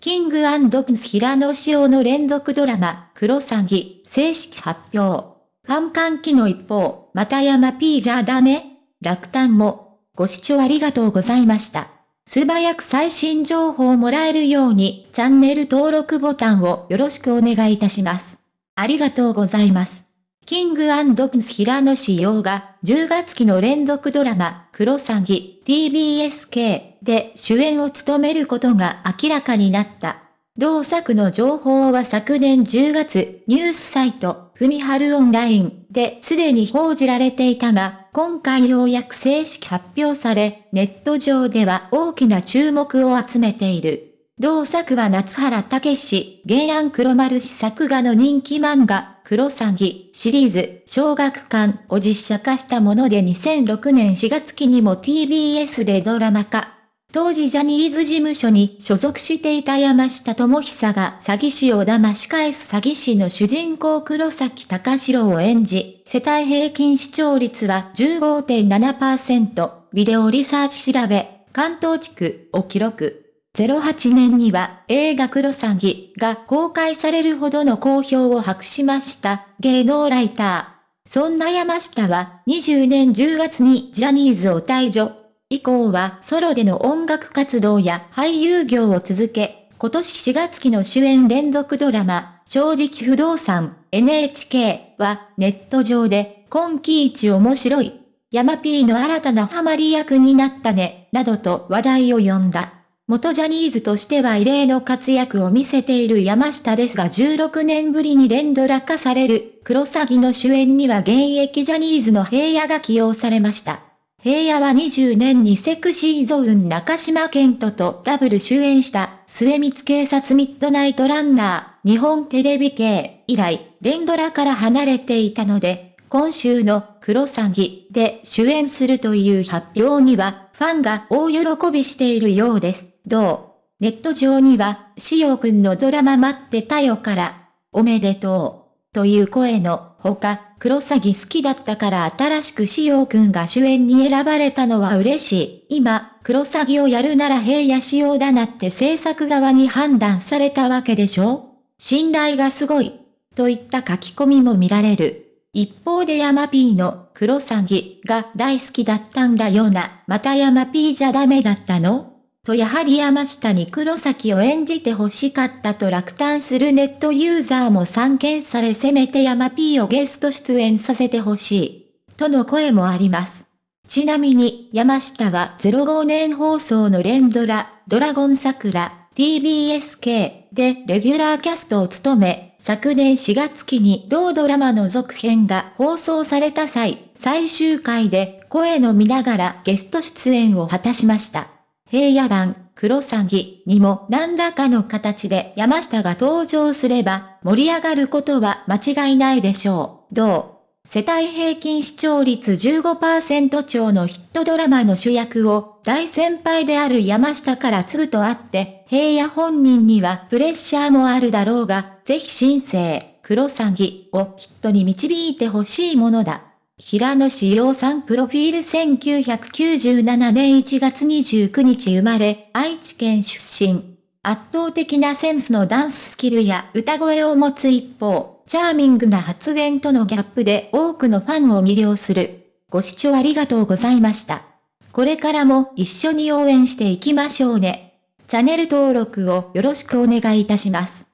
キングプンス平野紫耀の連続ドラマ、クロサギ、正式発表。ファン歓喜の一方、また山 P じゃダメ落胆も。ご視聴ありがとうございました。素早く最新情報をもらえるように、チャンネル登録ボタンをよろしくお願いいたします。ありがとうございます。キングプンド・ブス平野紫耀が10月期の連続ドラマ、クロサギ TBSK で主演を務めることが明らかになった。同作の情報は昨年10月、ニュースサイト、ふみはるオンラインですでに報じられていたが、今回ようやく正式発表され、ネット上では大きな注目を集めている。同作は夏原武史、原案黒丸氏作画の人気漫画、黒詐欺シリーズ、小学館を実写化したもので2006年4月期にも TBS でドラマ化。当時ジャニーズ事務所に所属していた山下智久が詐欺師を騙し返す詐欺師の主人公黒崎隆史郎を演じ、世帯平均視聴率は15.7%、ビデオリサーチ調べ、関東地区を記録。08年には映画クロサギが公開されるほどの好評を博しました芸能ライター。そんな山下は20年10月にジャニーズを退場。以降はソロでの音楽活動や俳優業を続け、今年4月期の主演連続ドラマ、正直不動産 NHK はネット上で今季一面白い。山 P の新たなハマり役になったね、などと話題を呼んだ。元ジャニーズとしては異例の活躍を見せている山下ですが16年ぶりに連ドラ化される、黒詐欺の主演には現役ジャニーズの平野が起用されました。平野は20年にセクシーゾーン中島健人とダブル主演した末光警察ミッドナイトランナー日本テレビ系以来連ドラから離れていたので今週の黒詐欺で主演するという発表にはファンが大喜びしているようです。どう？ネット上には、しおくんのドラマ待ってたよから、おめでとう、という声のほか、クロサギ好きだったから新しくしおくんが主演に選ばれたのは嬉しい。今、クロサギをやるなら平野仕様だなって制作側に判断されたわけでしょ？信頼がすごい。といった書き込みも見られる。一方で山 P の黒サギが大好きだったんだよな。また山 P じゃダメだったの？とやはり山下に黒崎を演じて欲しかったと落胆するネットユーザーも散見されせめて山 P をゲスト出演させてほしい。との声もあります。ちなみに山下は05年放送の連ドラ、ドラゴン桜、TBSK でレギュラーキャストを務め、昨年4月期に同ドラマの続編が放送された際、最終回で声の見ながらゲスト出演を果たしました。平野版、黒詐欺にも何らかの形で山下が登場すれば盛り上がることは間違いないでしょう。どう世帯平均視聴率15%超のヒットドラマの主役を大先輩である山下から継ぐとあって、平野本人にはプレッシャーもあるだろうが、ぜひ新生、黒詐欺をヒットに導いてほしいものだ。平野志陽さんプロフィール1997年1月29日生まれ、愛知県出身。圧倒的なセンスのダンススキルや歌声を持つ一方、チャーミングな発言とのギャップで多くのファンを魅了する。ご視聴ありがとうございました。これからも一緒に応援していきましょうね。チャンネル登録をよろしくお願いいたします。